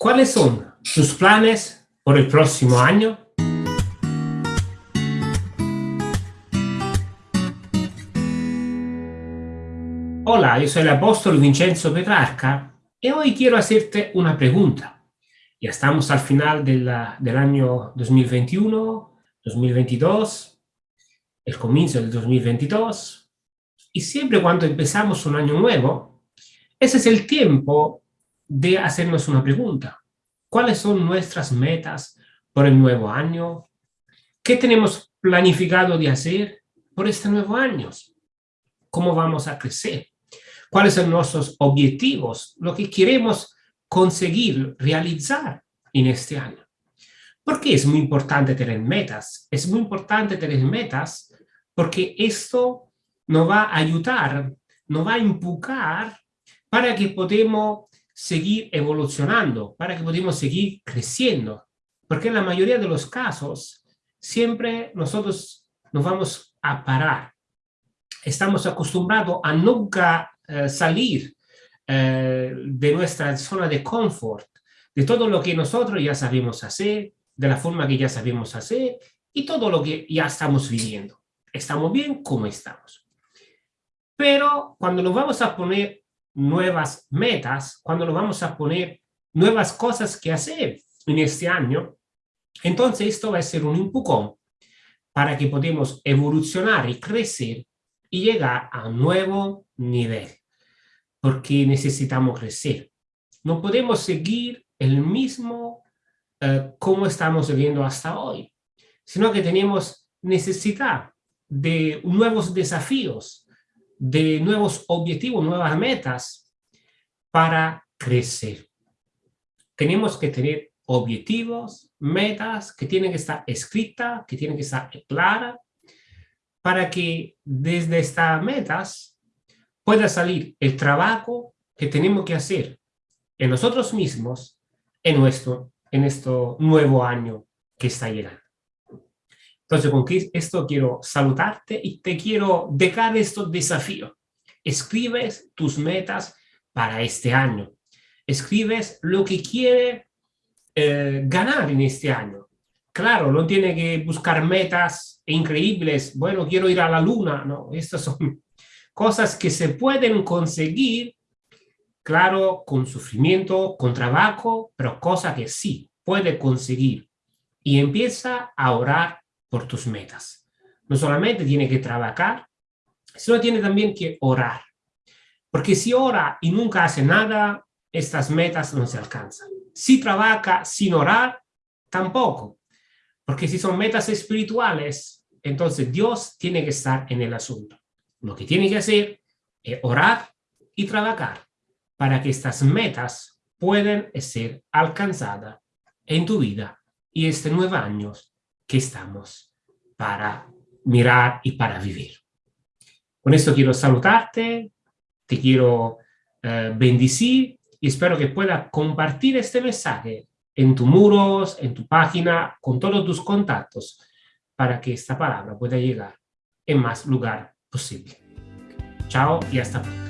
¿Cuáles son tus planes por el próximo año? Hola, yo soy el apóstol Vincenzo Petrarca y hoy quiero hacerte una pregunta. Ya estamos al final del año 2021, 2022, el comienzo del 2022, y siempre cuando empezamos un año nuevo, ese es el tiempo de hacernos una pregunta. ¿Cuáles son nuestras metas por el nuevo año? ¿Qué tenemos planificado de hacer por este nuevo año? ¿Cómo vamos a crecer? ¿Cuáles son nuestros objetivos? Lo que queremos conseguir, realizar en este año. ¿Por qué es muy importante tener metas? Es muy importante tener metas porque esto nos va a ayudar, nos va a empujar para que podamos seguir evolucionando, para que podamos seguir creciendo. Porque en la mayoría de los casos, siempre nosotros nos vamos a parar. Estamos acostumbrados a nunca eh, salir eh, de nuestra zona de confort, de todo lo que nosotros ya sabemos hacer, de la forma que ya sabemos hacer y todo lo que ya estamos viviendo. Estamos bien como estamos. Pero cuando nos vamos a poner nuevas metas, cuando nos vamos a poner nuevas cosas que hacer en este año, entonces esto va a ser un empujón para que podamos evolucionar y crecer y llegar a un nuevo nivel, porque necesitamos crecer. No podemos seguir el mismo eh, como estamos viviendo hasta hoy, sino que tenemos necesidad de nuevos desafíos, de nuevos objetivos, nuevas metas para crecer. Tenemos que tener objetivos, metas que tienen que estar escritas, que tienen que estar claras, para que desde estas metas pueda salir el trabajo que tenemos que hacer en nosotros mismos en, nuestro, en este nuevo año que está llegando. Entonces, con esto quiero saludarte y te quiero dejar estos desafíos. Escribes tus metas para este año. Escribes lo que quiere eh, ganar en este año. Claro, no tiene que buscar metas increíbles. Bueno, quiero ir a la luna. No, estas son cosas que se pueden conseguir, claro, con sufrimiento, con trabajo, pero cosas que sí puede conseguir. Y empieza a orar por tus metas. No solamente tiene que trabajar, sino tiene también que orar. Porque si ora y nunca hace nada, estas metas no se alcanzan. Si trabaja sin orar, tampoco. Porque si son metas espirituales, entonces Dios tiene que estar en el asunto. Lo que tiene que hacer es orar y trabajar para que estas metas puedan ser alcanzadas en tu vida y este nuevo año que estamos para mirar y para vivir. Con esto quiero saludarte, te quiero eh, bendecir y espero que puedas compartir este mensaje en tus muros, en tu página, con todos tus contactos, para que esta palabra pueda llegar en más lugar posible. Chao y hasta pronto.